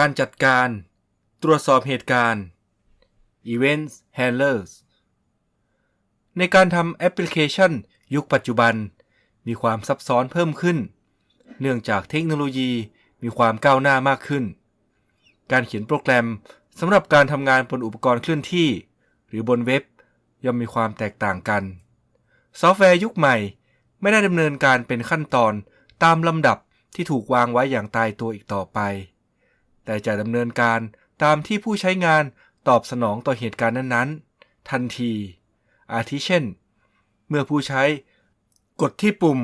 การจัดการ ตรวจสอบเหตุการณ์ Event Handlers ในการทำแอปพลิเคชัน ยุคปัจจุบัน มีความซับซ้อนเพิ่มขึ้น เนื่องจากเทคโนโลยีมีความก้าวหน้ามากขึ้น การเขียนโปรแกรมสำหรับการทำงานบนอุปกรณ์เคลื่อนที่ หรือบนเว็บย่อมมีความแตกต่างกัน ซอฟต์แวร์ยุคใหม่ไม่ได้ดำเนินการเป็นขั้นตอนตามลำดับที่ถูกวางไว้อย่างตายตัวอีกต่อไป แต่จะดำเนินการตามที่ผู้ใช้งานตอบสนองต่อเหตุการณ์นั้นๆ ทันที อาทิเช่น เมื่อผู้ใช้กดที่ปุ่ม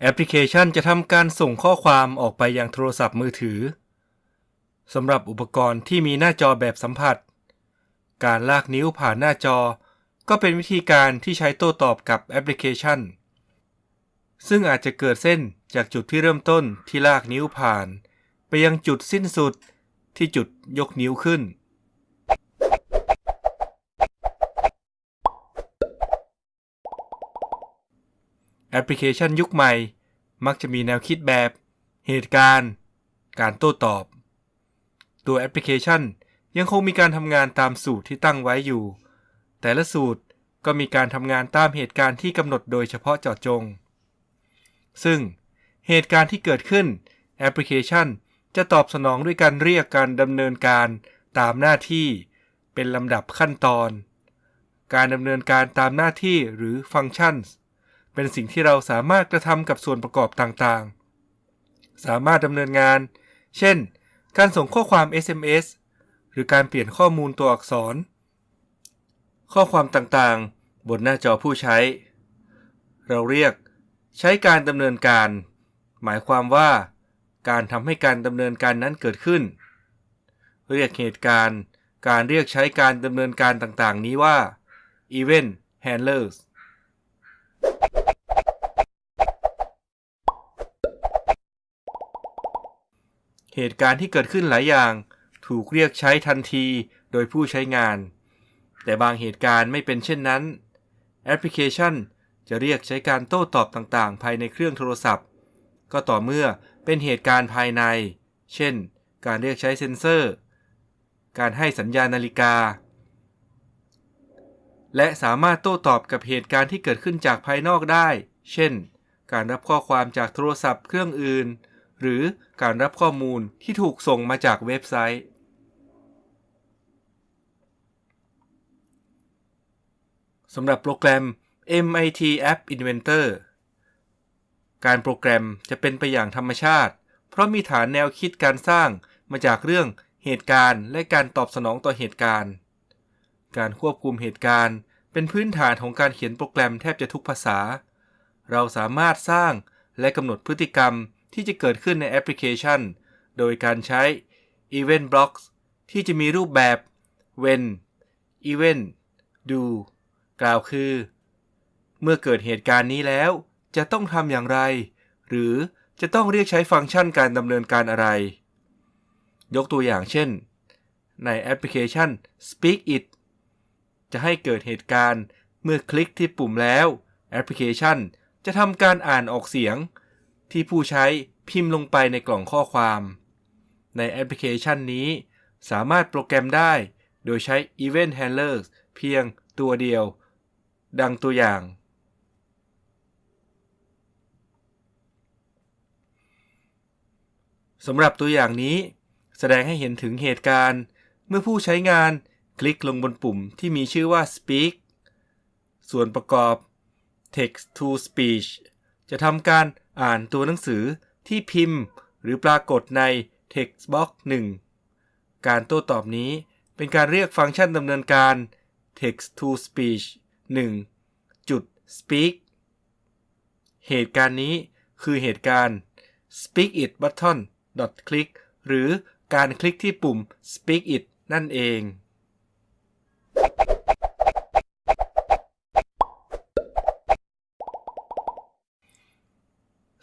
แอปพลิเคชันจะทำการส่งข้อความออกไปยังโทรศัพท์มือถือสำหรับอุปกรณ์ที่มีหน้าจอแบบสัมผัส การลากนิ้วผ่านหน้าจอ ก็เป็นวิธีการที่ใช้โต้ตอบกับแอปพลิเคชัน ซึ่งอาจจะเกิดเส้นจากจุดที่เริ่มต้นที่ลากนิ้วผ่าน ไปยังจุดสิ้นสุดที่จุดยกนิ้วขึ้น แอปพลิเคชันยุคใหม่ มักจะมีแนวคิดแบบ เหตุการณ์ การโต้ตอบ ตัวแอปพลิเคชันยังคงมีการทำงานตามสูตรที่ตั้งไว้อยู่ แต่ละสูตรก็มีการทำงานตามเหตุการณ์ที่กำหนดโดยเฉพาะเจาะจง ซึ่งเหตุการณ์ที่เกิดขึ้นแอปพลิเคชัน จะตอบสนองด้วยการเรียกการดำเนินการตามหน้าที่ เป็นลำดับขั้นตอน การดำเนินการตามหน้าที่หรือฟังก์ชันเป็นสิ่งที่เราสามารถกระทำกับส่วนประกอบต่างๆ สามารถดำเนินงาน เช่น การส่งข้อความ SMS หรือการเปลี่ยนข้อมูลตัวอักษร ข้อความต่างๆ บนหน้าจอผู้ใช้ เราเรียก ใช้การดำเนินการ หมายความว่า การทำให้การดำเนินการนั้นเกิดขึ้น เรียกเหตุการณ์ การเรียกใช้การดำเนินการต่างๆ นี้ว่า event handlers เหตุการณ์ที่เกิดขึ้นหลายอย่าง ถูกเรียกใช้ทันทีโดยผู้ใช้งาน แต่บางเหตุการณ์ไม่เป็นเช่นนั้น แอปพลิเคชันจะเรียกใช้การโต้ตอบต่างๆ ภายในเครื่องโทรศัพท์ ก็ต่อเมื่อเป็นเหตุการณ์ภายใน เช่น การเรียกใช้เซ็นเซอร์ การให้สัญญาณนาฬิกา และสามารถโต้ตอบกับเหตุการณ์ที่เกิดขึ้นจากภายนอกได้ เช่น การรับข้อความจากโทรศัพท์เครื่องอื่น หรือการรับข้อมูลที่ถูกส่งมาจากเว็บไซต์ สำหรับโปรแกรม MIT App Inventor การโปรแกรมจะเป็นไปอย่างธรรมชาติ เพราะมีฐานแนวคิดการสร้างมาจากเรื่องเหตุการณ์ และการตอบสนองต่อเหตุการณ์ การควบคุมเหตุการณ์ เป็นพื้นฐานของการเขียนโปรแกรมแทบจะทุกภาษา เราสามารถสร้างและกำหนดพฤติกรรมที่จะเกิดขึ้นในแอปพลิเคชัน โดยการใช้ Event Blocks ที่จะมีรูปแบบ when event do กล่าวคือ เมื่อเกิดเหตุการณ์นี้แล้ว จะต้องทำอย่างไร หรือจะต้องเรียกใช้ฟังก์ชันการดำเนินการอะไร ยกตัวอย่างเช่น ในแอปพลิเคชัน Speak It จะให้เกิดเหตุการณ์เมื่อคลิกที่ปุ่มแล้ว แอปพลิเคชันจะทำการอ่านออกเสียง ที่ผู้ใช้พิมพ์ลงไปในกล่องข้อความ ในแอปพลิเคชันนี้ สามารถโปรแกรมได้ โดยใช้ Event Handlers เพียงตัวเดียว ดังตัวอย่าง สำหรับตัวอย่างนี้ แสดงให้เห็นถึงเหตุการณ์ เมื่อผู้ใช้งานคลิกลงบนปุ่มที่มีชื่อว่า Speak ส่วนประกอบ Text to Speech จะทำการอ่านตัวหนังสือที่พิมพ์ หรือปรากฏใน Text Box 1 การโต้ตอบนี้เป็นการเรียกฟังก์ชันดำเนินการ Text to Speech 1จุด Speak เหตุการณ์นี้คือเหตุการณ์ Speak It Button click หรือการคลิกที่ปุ่ม Speak It นั่นเอง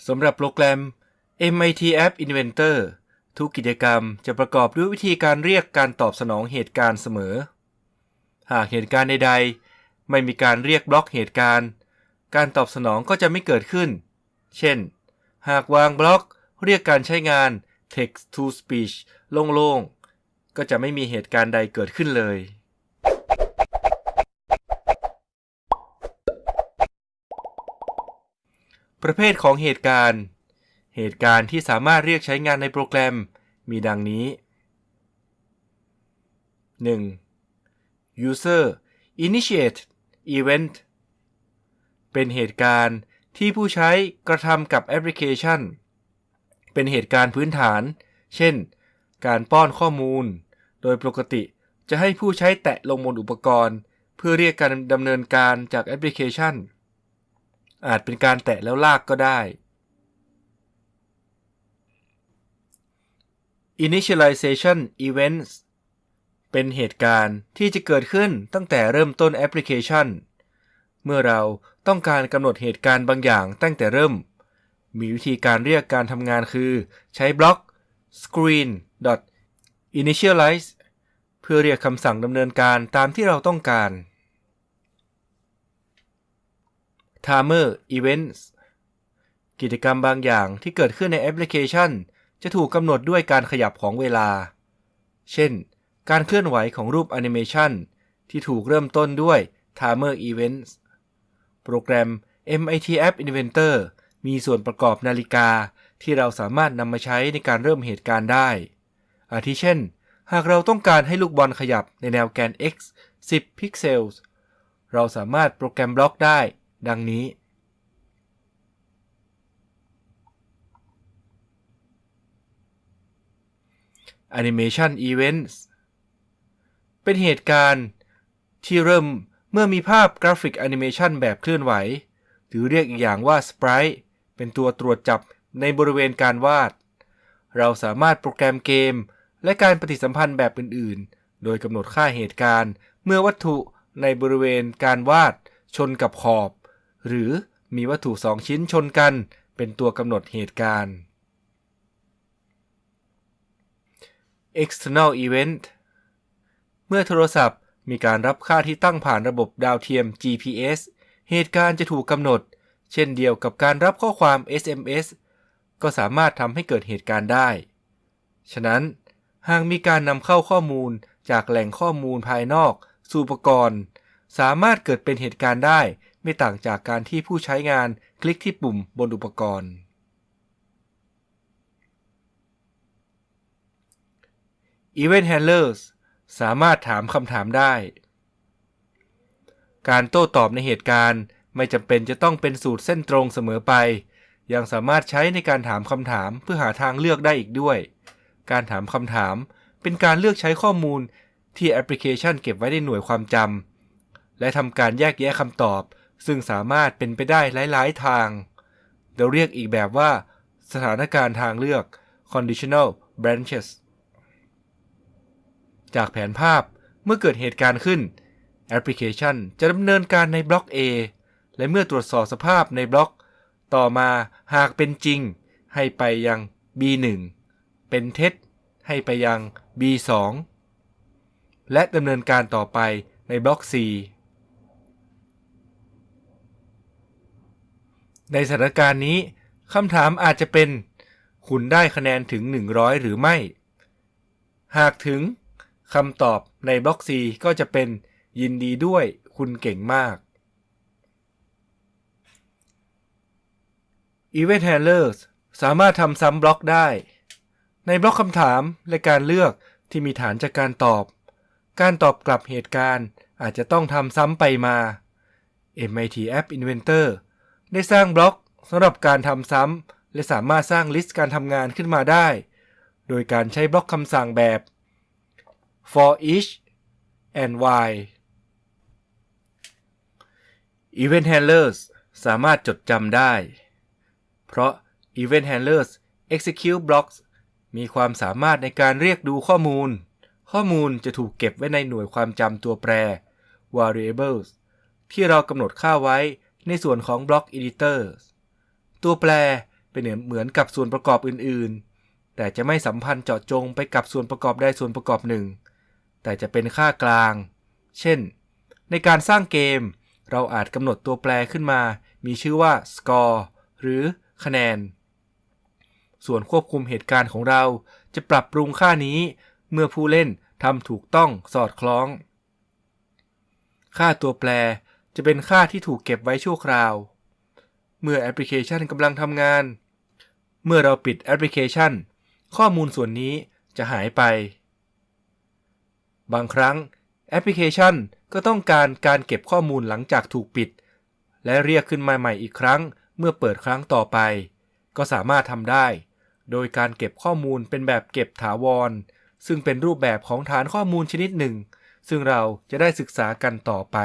สำหรับโปรแกรม MIT App Inventor ทุกกิจกรรมจะประกอบด้วยวิธีการเรียกการตอบสนองเหตุการณ์เสมอ หากเหตุการณ์ใดๆ ไม่มีการเรียกบล็อกเหตุการณ์ การตอบสนองก็จะไม่เกิดขึ้น เช่น หากวางบล็อก เรียกการใช้งาน text to speech โล่งๆ ก็จะไม่มีเหตุการณ์ใดเกิดขึ้นเลย ประเภทของเหตุการณ์ เหตุการณ์ที่สามารถเรียกใช้งานในโปรแกรมมีดังนี้ 1. user initiate event เป็นเหตุการณ์ที่ผู้ใช้กระทำกับแอปพลิเคชัน เป็นเหตุการณ์พื้นฐาน เช่น การป้อนข้อมูล โดยปกติจะให้ผู้ใช้แตะลงบนอุปกรณ์ เพื่อเรียกการดำเนินการจากแอปพลิเคชัน อาจเป็นการแตะแล้วลากก็ได้ Initialization Events เป็นเหตุการณ์ที่จะเกิดขึ้นตั้งแต่เริ่มต้นแอปพลิเคชัน เมื่อเราต้องการกำหนดเหตุการณ์บางอย่างตั้งแต่เริ่ม มีวิธีการเรียกการทำงานคือใช้บล็อก screen initialize เพื่อเรียกคำสั่งดำเนินการตามที่เราต้องการ timer events กิจกรรมบางอย่างที่เกิดขึ้นในแอปพลิเคชัน จะถูกกำหนดด้วยการขยับของเวลา เช่น การเคลื่อนไหวของรูปแอนิเมชันที่ถูกเริ่มต้นด้วย timer events โปรแกรม MIT App Inventor มีส่วนประกอบนาฬิกาที่เราสามารถนำมาใช้ในการเริ่มเหตุการณ์ได้ อาทิเช่น หากเราต้องการให้ลูกบอลขยับในแนวแกน x 10 พิกเซล เราสามารถโปรแกรมบล็อกได้ ดังนี้ Animation Events เป็นเหตุการณ์ที่เริ่มเมื่อมีภาพกราฟิกแอนิเมชันแบบเคลื่อนไหว หรือเรียกอีกอย่างว่า sprite เป็นตัวตรวจจับในบริเวณการวาด เราสามารถโปรแกรมเกม และการปฏิสัมพันธ์แบบอื่น ๆ โดยกำหนดค่าเหตุการณ์ เมื่อวัตถุในบริเวณการวาด ชนกับขอบ หรือมีวัตถุสองชิ้นชนกัน เป็นตัวกำหนดเหตุการณ์ external event เมื่อโทรศัพท์มีการรับค่าที่ตั้งผ่านระบบดาวเทียม GPS เหตุการณ์จะถูกกำหนด เช่นเดียวกับการรับข้อความ SMS ก็สามารถทำให้เกิดเหตุการณ์ได้ ฉะนั้น หากมีการนำเข้าข้อมูลจากแหล่งข้อมูลภายนอก สู่อุปกรณ์ สามารถเกิดเป็นเหตุการณ์ได้ ไม่ต่างจากการที่ผู้ใช้งานคลิกที่ปุ่มบนอุปกรณ์ Event Handlers สามารถถามคำถามได้ การโต้ตอบในเหตุการณ์ ไม่จำเป็นจะต้องเป็นสูตรเส้นตรงเสมอไป ยังสามารถใช้ในการถามคำถามเพื่อหาทางเลือกได้อีกด้วย การถามคำถามเป็นการเลือกใช้ข้อมูลที่แอปพลิเคชันเก็บไว้ในหน่วยความจำและทำการแยกแยะคำตอบ ซึ่งสามารถเป็นไปได้หลาย ๆ ทาง เราเรียกอีกแบบว่า สถานการณ์ทางเลือก conditional branches จากแผนภาพเมื่อเกิดเหตุการณ์ขึ้น แอปพลิเคชันจะดำเนินการในบล็อก A และเมื่อตรวจสอบสภาพในบล็อก ต่อมาหากเป็นจริง ให้ไปยัง B1 เป็นเท็จ ให้ไปยัง B2 และดำเนินการต่อไปในบล็อก C ในสถานการณ์นี้คำถามอาจจะเป็น คุณได้คะแนนถึง 100 หรือไม่ หากถึงคำตอบในบล็อก C ก็จะเป็นยินดีด้วยคุณเก่งมาก Event Handlers สามารถทำซ้ำบล็อกได้ ในบล็อกคำถามและการเลือกที่มีฐานจากการตอบ การตอบกลับเหตุการณ์อาจจะต้องทำซ้ำไปมา MIT App Inventor ได้สร้างบล็อกสำหรับการทำซ้ำและสามารถสร้างลิสต์การทำงานขึ้นมาได้ โดยการใช้บล็อกคำสั่งแบบ for each and why Event Handlers สามารถจดจำได้ เพราะ Event Handlers Execute Blocks มีความสามารถในการเรียกดูข้อมูล ข้อมูลจะถูกเก็บไว้ในหน่วยความจำตัวแปร variables ที่เรากำหนดค่าไว้ในส่วนของ Block editors ตัวแปรเป็นเหมือนกับส่วนประกอบอื่น ๆ แต่จะไม่สัมพันธ์เจาะจงไปกับส่วนประกอบใดส่วนประกอบหนึ่ง แต่จะเป็นค่ากลาง เช่น ในการสร้างเกม เราอาจกำหนดตัวแปรขึ้นมา มีชื่อว่า score หรือ คะแนน ส่วนควบคุมเหตุการณ์ของเราจะปรับปรุงค่านี้เมื่อผู้เล่นทำถูกต้องสอดคล้อง ค่าตัวแปรจะเป็นค่าที่ถูกเก็บไว้ชั่วคราว เมื่อแอปพลิเคชันกำลังทำงาน เมื่อเราปิดแอปพลิเคชัน ข้อมูลส่วนนี้จะหายไป บางครั้งแอปพลิเคชันก็ต้องการการเก็บข้อมูลหลังจากถูกปิด และเรียกขึ้นมาใหม่อีกครั้ง เมื่อเปิดครั้งต่อไป ก็สามารถทำได้ โดยการเก็บข้อมูลเป็นแบบเก็บถาวร ซึ่งเป็นรูปแบบของฐานข้อมูลชนิดหนึ่ง ซึ่งเราจะได้ศึกษากันต่อไป